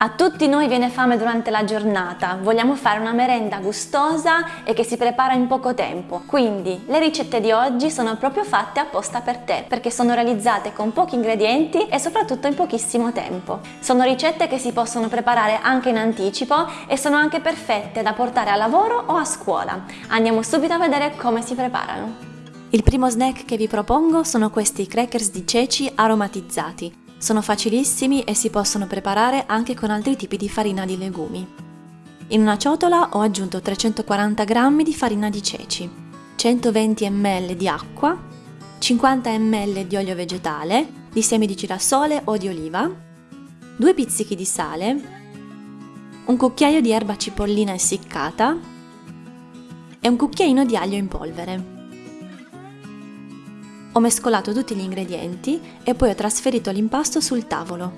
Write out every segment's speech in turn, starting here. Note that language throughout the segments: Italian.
A tutti noi viene fame durante la giornata, vogliamo fare una merenda gustosa e che si prepara in poco tempo. Quindi le ricette di oggi sono proprio fatte apposta per te, perché sono realizzate con pochi ingredienti e soprattutto in pochissimo tempo. Sono ricette che si possono preparare anche in anticipo e sono anche perfette da portare a lavoro o a scuola. Andiamo subito a vedere come si preparano. Il primo snack che vi propongo sono questi crackers di ceci aromatizzati. Sono facilissimi e si possono preparare anche con altri tipi di farina di legumi. In una ciotola ho aggiunto 340 g di farina di ceci, 120 ml di acqua, 50 ml di olio vegetale, di semi di girasole o di oliva, 2 pizzichi di sale, un cucchiaio di erba cipollina essiccata e un cucchiaino di aglio in polvere. Ho mescolato tutti gli ingredienti e poi ho trasferito l'impasto sul tavolo.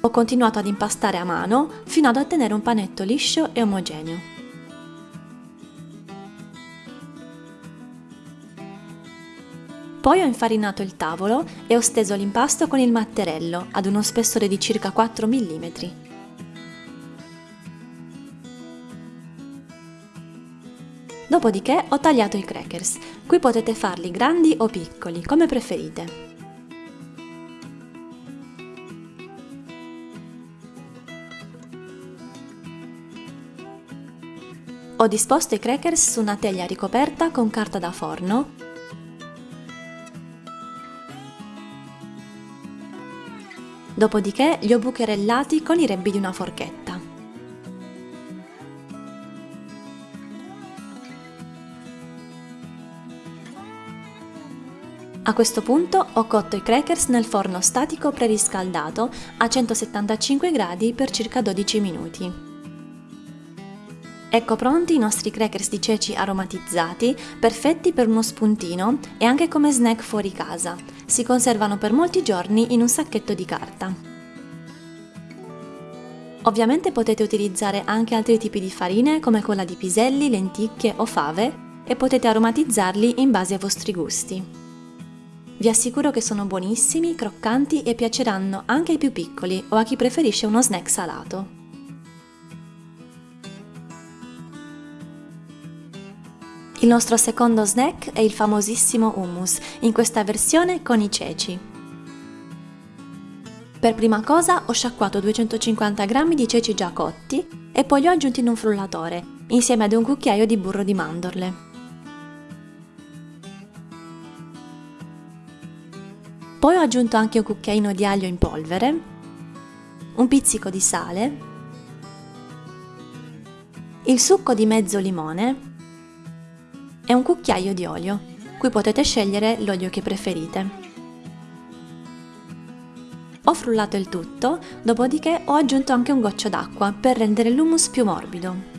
Ho continuato ad impastare a mano fino ad ottenere un panetto liscio e omogeneo. Poi ho infarinato il tavolo e ho steso l'impasto con il matterello ad uno spessore di circa 4 mm. Dopodiché ho tagliato i crackers, qui potete farli grandi o piccoli, come preferite. Ho disposto i crackers su una teglia ricoperta con carta da forno Dopodiché li ho bucherellati con i rebbi di una forchetta. A questo punto ho cotto i crackers nel forno statico preriscaldato a 175 gradi per circa 12 minuti. Ecco pronti i nostri crackers di ceci aromatizzati, perfetti per uno spuntino e anche come snack fuori casa. Si conservano per molti giorni in un sacchetto di carta. Ovviamente potete utilizzare anche altri tipi di farine come quella di piselli, lenticchie o fave e potete aromatizzarli in base ai vostri gusti. Vi assicuro che sono buonissimi, croccanti e piaceranno anche ai più piccoli o a chi preferisce uno snack salato. Il nostro secondo snack è il famosissimo hummus, in questa versione con i ceci. Per prima cosa ho sciacquato 250 g di ceci già cotti e poi li ho aggiunti in un frullatore, insieme ad un cucchiaio di burro di mandorle. Poi ho aggiunto anche un cucchiaino di aglio in polvere, un pizzico di sale, il succo di mezzo limone e un cucchiaio di olio. Qui potete scegliere l'olio che preferite. Ho frullato il tutto, dopodiché ho aggiunto anche un goccio d'acqua per rendere l'hummus più morbido.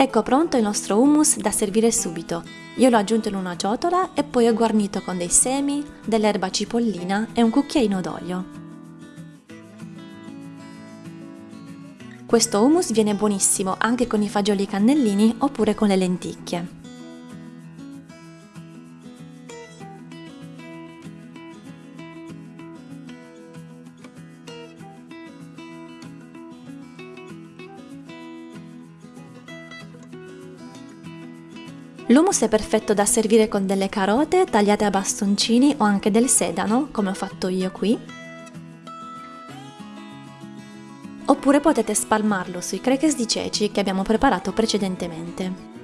Ecco pronto il nostro hummus da servire subito. Io l'ho aggiunto in una ciotola e poi ho guarnito con dei semi, dell'erba cipollina e un cucchiaino d'olio. Questo hummus viene buonissimo anche con i fagioli cannellini oppure con le lenticchie. L'hummus è perfetto da servire con delle carote tagliate a bastoncini o anche del sedano, come ho fatto io qui. Oppure potete spalmarlo sui crackers di ceci che abbiamo preparato precedentemente.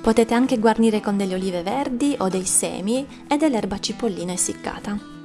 Potete anche guarnire con delle olive verdi o dei semi e dell'erba cipollina essiccata.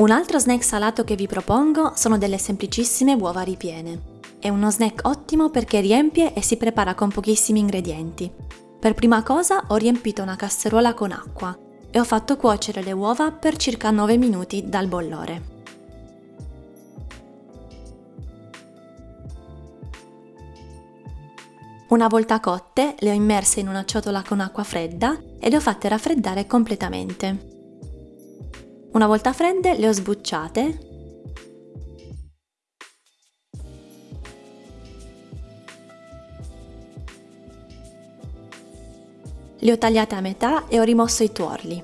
Un altro snack salato che vi propongo sono delle semplicissime uova ripiene. È uno snack ottimo perché riempie e si prepara con pochissimi ingredienti. Per prima cosa ho riempito una casseruola con acqua e ho fatto cuocere le uova per circa 9 minuti dal bollore. Una volta cotte le ho immerse in una ciotola con acqua fredda e le ho fatte raffreddare completamente. Una volta fredde le ho sbucciate Le ho tagliate a metà e ho rimosso i tuorli.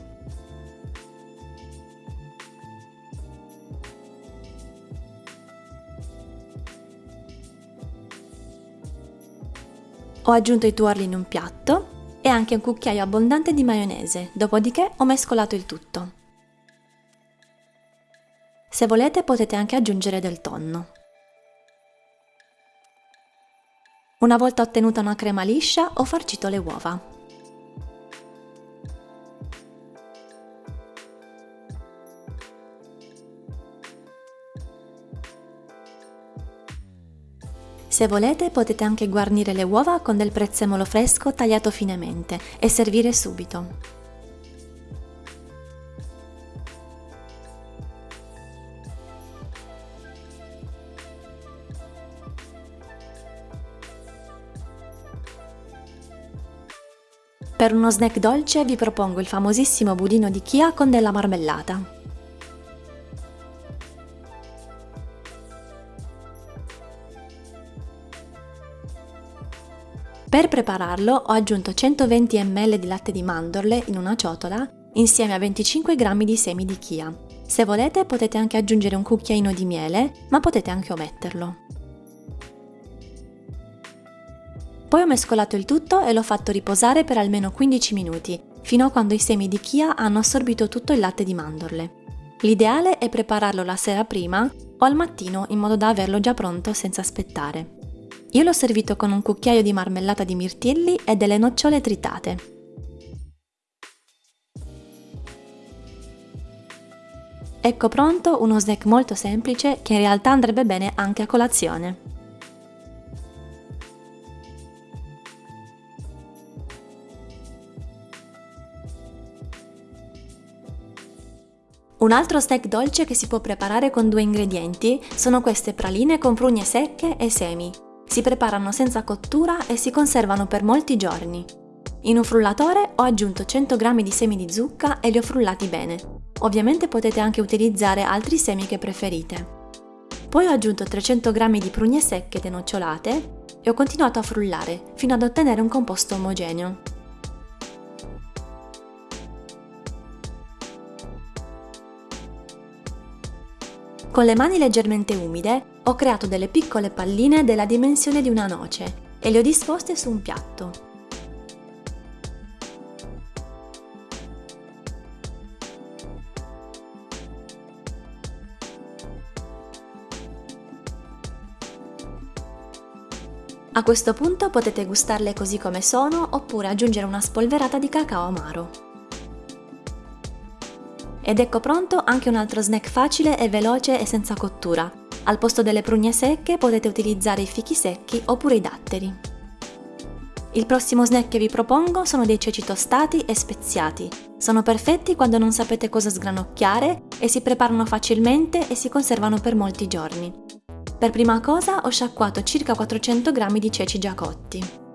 Ho aggiunto i tuorli in un piatto e anche un cucchiaio abbondante di maionese, dopodiché ho mescolato il tutto. Se volete potete anche aggiungere del tonno. Una volta ottenuta una crema liscia ho farcito le uova. Se volete potete anche guarnire le uova con del prezzemolo fresco tagliato finemente e servire subito. Per uno snack dolce vi propongo il famosissimo budino di Chia con della marmellata. Per prepararlo ho aggiunto 120 ml di latte di mandorle in una ciotola insieme a 25 g di semi di chia. Se volete potete anche aggiungere un cucchiaino di miele, ma potete anche ometterlo. Poi ho mescolato il tutto e l'ho fatto riposare per almeno 15 minuti, fino a quando i semi di chia hanno assorbito tutto il latte di mandorle. L'ideale è prepararlo la sera prima o al mattino in modo da averlo già pronto senza aspettare. Io l'ho servito con un cucchiaio di marmellata di mirtilli e delle nocciole tritate. Ecco pronto uno snack molto semplice che in realtà andrebbe bene anche a colazione. Un altro snack dolce che si può preparare con due ingredienti sono queste praline con prugne secche e semi. Si preparano senza cottura e si conservano per molti giorni. In un frullatore ho aggiunto 100 g di semi di zucca e li ho frullati bene. Ovviamente potete anche utilizzare altri semi che preferite. Poi ho aggiunto 300 g di prugne secche denocciolate e ho continuato a frullare fino ad ottenere un composto omogeneo. Con le mani leggermente umide ho creato delle piccole palline della dimensione di una noce e le ho disposte su un piatto. A questo punto potete gustarle così come sono oppure aggiungere una spolverata di cacao amaro. Ed ecco pronto anche un altro snack facile e veloce e senza cottura, al posto delle prugne secche potete utilizzare i fichi secchi oppure i datteri. Il prossimo snack che vi propongo sono dei ceci tostati e speziati. Sono perfetti quando non sapete cosa sgranocchiare e si preparano facilmente e si conservano per molti giorni. Per prima cosa ho sciacquato circa 400 g di ceci già cotti.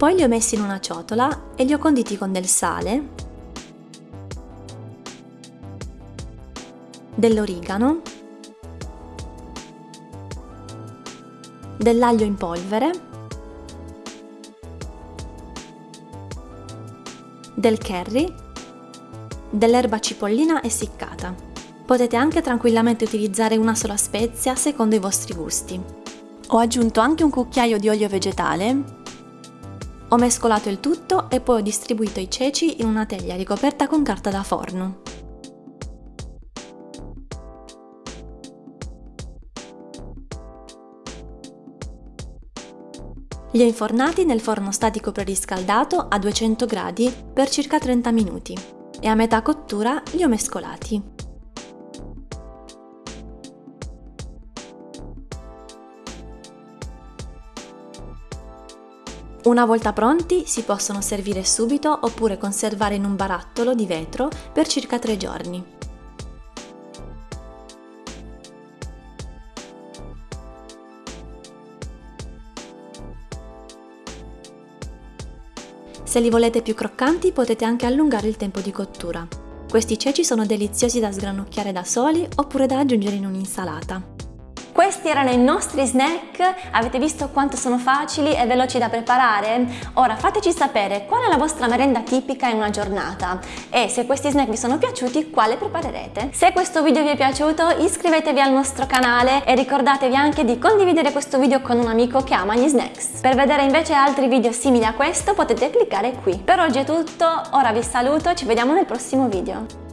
Poi li ho messi in una ciotola e li ho conditi con del sale, dell'origano, dell'aglio in polvere, del curry, dell'erba cipollina essiccata. Potete anche tranquillamente utilizzare una sola spezia secondo i vostri gusti. Ho aggiunto anche un cucchiaio di olio vegetale, ho mescolato il tutto e poi ho distribuito i ceci in una teglia ricoperta con carta da forno. Li ho infornati nel forno statico preriscaldato a 200 gradi per circa 30 minuti e a metà cottura li ho mescolati. Una volta pronti si possono servire subito oppure conservare in un barattolo di vetro per circa 3 giorni. Se li volete più croccanti potete anche allungare il tempo di cottura. Questi ceci sono deliziosi da sgranocchiare da soli oppure da aggiungere in un'insalata. Questi erano i nostri snack, avete visto quanto sono facili e veloci da preparare? Ora fateci sapere qual è la vostra merenda tipica in una giornata e se questi snack vi sono piaciuti quale preparerete? Se questo video vi è piaciuto iscrivetevi al nostro canale e ricordatevi anche di condividere questo video con un amico che ama gli snacks. Per vedere invece altri video simili a questo potete cliccare qui. Per oggi è tutto, ora vi saluto, ci vediamo nel prossimo video.